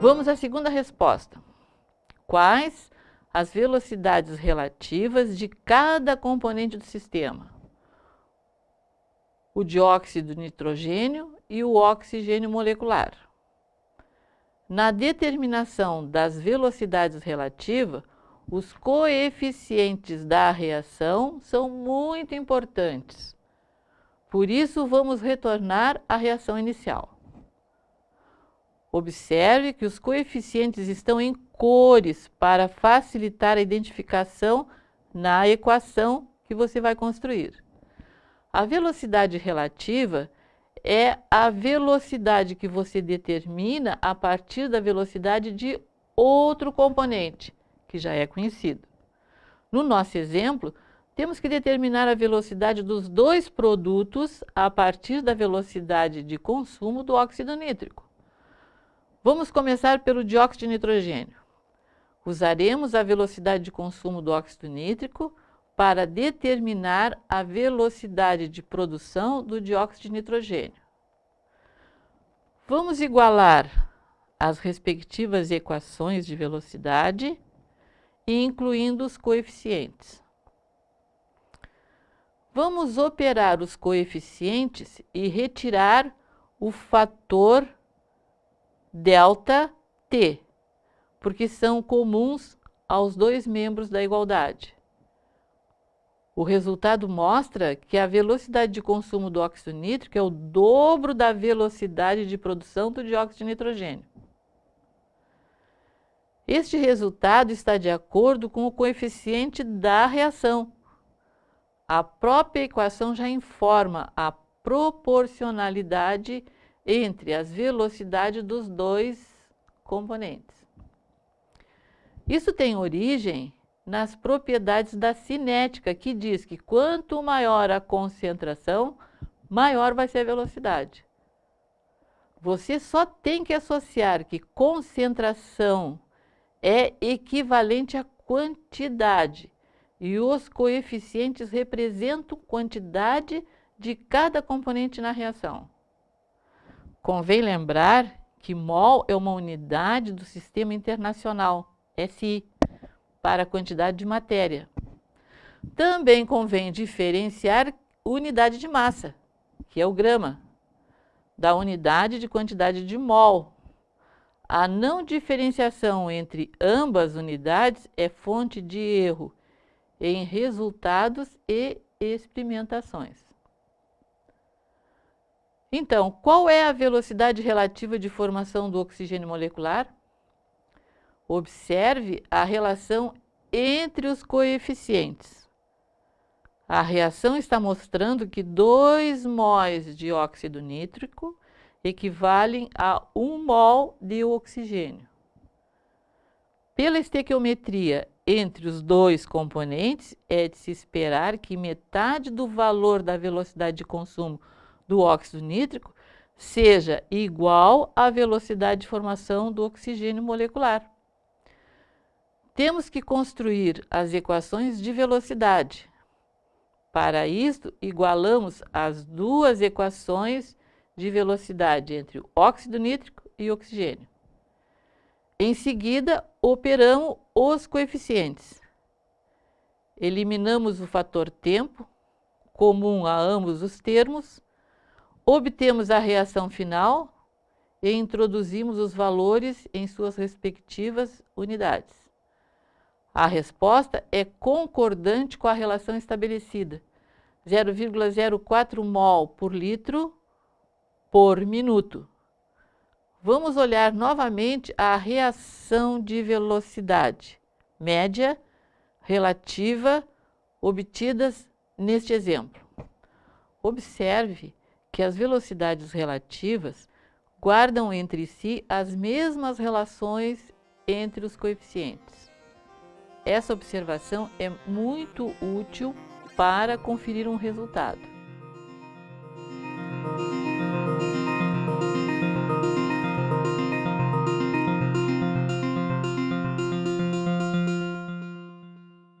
Vamos à segunda resposta. Quais as velocidades relativas de cada componente do sistema? O dióxido de nitrogênio e o oxigênio molecular. Na determinação das velocidades relativas, os coeficientes da reação são muito importantes. Por isso, vamos retornar à reação inicial. Observe que os coeficientes estão em cores para facilitar a identificação na equação que você vai construir. A velocidade relativa é a velocidade que você determina a partir da velocidade de outro componente, que já é conhecido. No nosso exemplo, temos que determinar a velocidade dos dois produtos a partir da velocidade de consumo do óxido nítrico. Vamos começar pelo dióxido de nitrogênio. Usaremos a velocidade de consumo do óxido nítrico para determinar a velocidade de produção do dióxido de nitrogênio. Vamos igualar as respectivas equações de velocidade, incluindo os coeficientes. Vamos operar os coeficientes e retirar o fator delta T, porque são comuns aos dois membros da igualdade. O resultado mostra que a velocidade de consumo do óxido nítrico é o dobro da velocidade de produção do dióxido de nitrogênio. Este resultado está de acordo com o coeficiente da reação. A própria equação já informa a proporcionalidade entre as velocidades dos dois componentes. Isso tem origem nas propriedades da cinética, que diz que quanto maior a concentração, maior vai ser a velocidade. Você só tem que associar que concentração é equivalente a quantidade e os coeficientes representam quantidade de cada componente na reação. Convém lembrar que mol é uma unidade do Sistema Internacional, SI, para a quantidade de matéria. Também convém diferenciar unidade de massa, que é o grama, da unidade de quantidade de mol. A não diferenciação entre ambas unidades é fonte de erro em resultados e experimentações. Então, qual é a velocidade relativa de formação do oxigênio molecular? Observe a relação entre os coeficientes. A reação está mostrando que 2 mols de óxido nítrico equivalem a 1 mol de oxigênio. Pela estequiometria entre os dois componentes, é de se esperar que metade do valor da velocidade de consumo do óxido nítrico seja igual à velocidade de formação do oxigênio molecular. Temos que construir as equações de velocidade. Para isso, igualamos as duas equações de velocidade entre o óxido nítrico e oxigênio. Em seguida, operamos os coeficientes. Eliminamos o fator tempo, comum a ambos os termos, Obtemos a reação final e introduzimos os valores em suas respectivas unidades. A resposta é concordante com a relação estabelecida, 0,04 mol por litro por minuto. Vamos olhar novamente a reação de velocidade média relativa obtidas neste exemplo. Observe que as velocidades relativas guardam entre si as mesmas relações entre os coeficientes. Essa observação é muito útil para conferir um resultado.